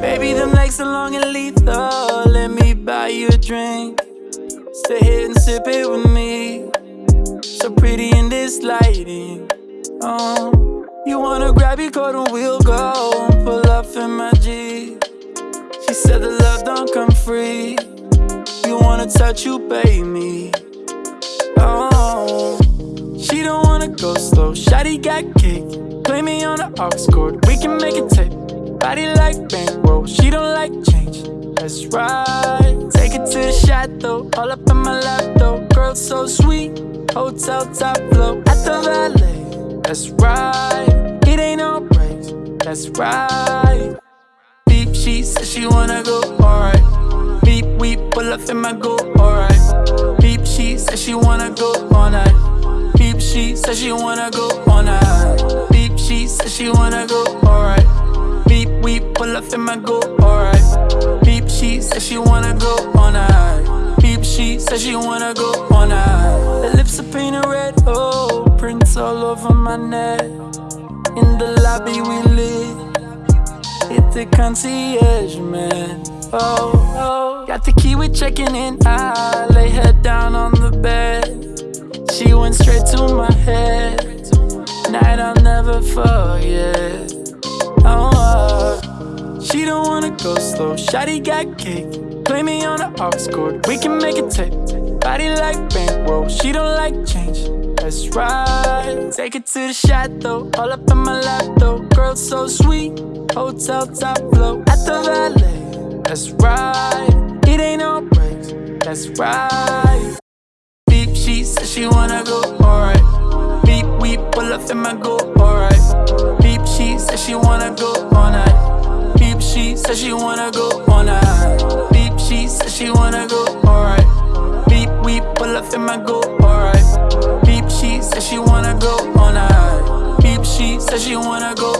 Baby, them legs are long and lethal. Let me buy you a drink. Stay here and sip it with me. So pretty in this lighting. Oh, you wanna grab your coat and we'll go pull up in my G. She said the love don't come free. You wanna touch, you me. Oh, she don't wanna go slow. Shotty got kicked. Play me on the aux cord. We can make it tape. Body like bankroll. She don't like change. That's right. Take it to the chateau. All up in my lap though. Girl so sweet. Hotel top flow at the valet. That's right. It ain't no breaks. That's right. Deep, she said she wanna go. Alright. Beep, we pull up in my go. Alright. Beep, she said she wanna go all night. Beep, she said she wanna go all night. Beep, she said she wanna go. Alright. Beep, up in my go. Alright. Beep, she said she wanna go all night. Beep, she said she wanna go all night. The lips are painted red. Oh, prints all over my neck. In the lobby we lit. Hit the concierge, man. Oh, oh. Got the key, we checking in. I lay her down on the bed. She went straight to my head. Night I'll never forget. Shotty got kicked. Play me on the aux cord. We can make it tape. Body like bankroll. She don't like change. That's right. Take it to the chateau. All up in my lap though. Girl so sweet. Hotel top flow at the valet. That's right. It ain't no breaks. That's right. Beep, she said she wanna go. Alright. Beep, we pull up in my go. Alright. Said she wanna go all night. Beep, she said she wanna go. Alright. Beep, we pull up in my go. Alright. Beep, she said she wanna go all night. Beep, she said she wanna go.